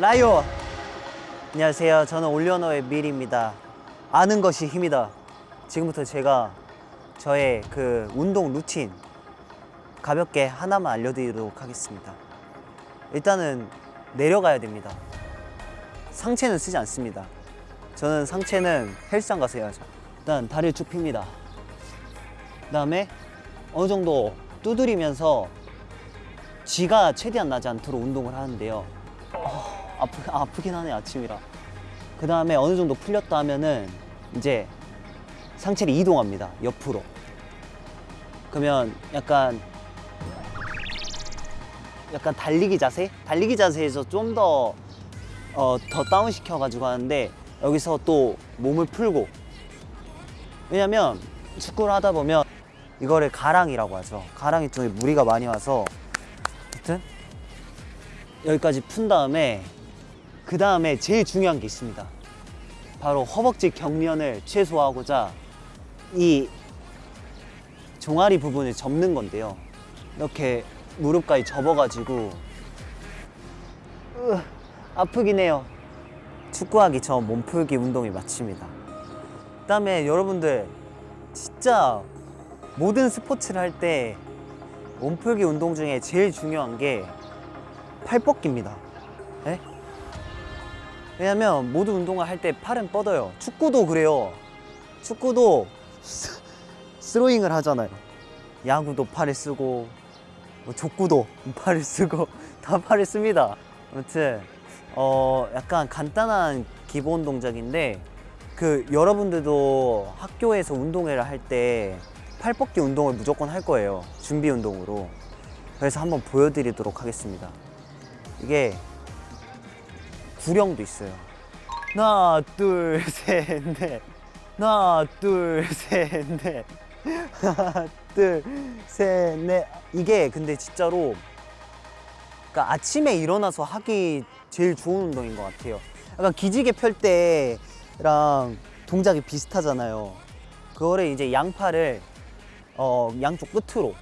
라이오. 안녕하세요. 저는 올리언어의 밀입니다. 아는 것이 힘이다. 지금부터 제가 저의 그 운동 루틴 가볍게 하나만 알려드리도록 하겠습니다. 일단은 내려가야 됩니다. 상체는 쓰지 않습니다. 저는 상체는 헬스장 가서 해야죠. 일단 다리를 쭉 핍니다. 그 다음에 어느 정도 두드리면서 쥐가 최대한 나지 않도록 운동을 하는데요. 어, 아프, 아프긴 하네 아침이라. 그 다음에 어느 정도 풀렸다 하면은 이제 상체를 이동합니다 옆으로. 그러면 약간 약간 달리기 자세? 달리기 자세에서 좀 더 어, 더 다운 시켜가지고 하는데 여기서 또 몸을 풀고. 왜냐면 축구를 하다 보면 이거를 가랑이라고 하죠. 가랑이 쪽에 무리가 많이 와서 하여튼 여기까지 푼 다음에 그 다음에 제일 중요한 게 있습니다. 바로 허벅지 경련을 최소화하고자 이 종아리 부분을 접는 건데요. 이렇게 무릎까지 접어가지고 으, 아프긴 해요. 축구하기 전 몸풀기 운동이 마칩니다. 그 다음에 여러분들 진짜 모든 스포츠를 할 때 몸풀기 운동 중에 제일 중요한 게 팔 뻗기입니다. 예? 왜냐면 모든 운동을 할 때 팔은 뻗어요. 축구도 그래요. 축구도 스, 스로잉을 하잖아요. 야구도 팔을 쓰고 뭐 족구도 팔을 쓰고 다 팔을 씁니다. 아무튼 어 약간 간단한 기본 동작인데 그 여러분들도 학교에서 운동회를 할 때 팔뻗기 운동을 무조건 할 거예요. 준비 운동으로. 그래서 한번 보여드리도록 하겠습니다. 이게 구령도 있어요. 하나 둘셋넷. 하나 둘셋넷. 하나 둘셋넷. 이게 근데 진짜로 그러니까 아침에 일어나서 하기 제일 좋은 운동인 것 같아요. 약간 기지개 펼 때랑 동작이 비슷하잖아요. 그거를 이제 양팔을 어, 양쪽 끝으로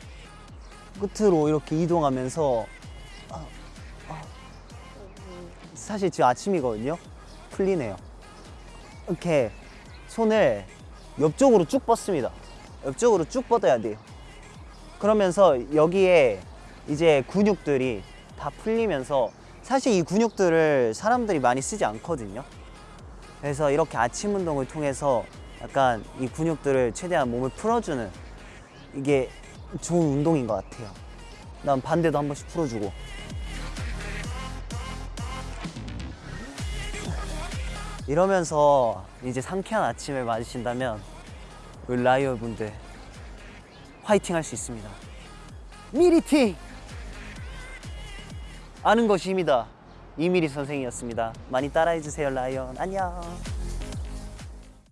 끝으로 이렇게 이동하면서 아, 아, 사실 지금 아침이거든요. 풀리네요. 이렇게 손을 옆쪽으로 쭉 뻗습니다. 옆쪽으로 쭉 뻗어야 돼요. 그러면서 여기에 이제 근육들이 다 풀리면서 사실 이 근육들을 사람들이 많이 쓰지 않거든요. 그래서 이렇게 아침 운동을 통해서 약간 이 근육들을 최대한 몸을 풀어주는 이게 좋은 운동인 것 같아요. 난 반대도 한 번씩 풀어주고 이러면서 이제 상쾌한 아침을 맞으신다면 우리 라이어 분들 화이팅 할 수 있습니다. 미리팅! 아는 것이 힘이다. 이미리 선생이었습니다. 많이 따라해주세요 라이언. 안녕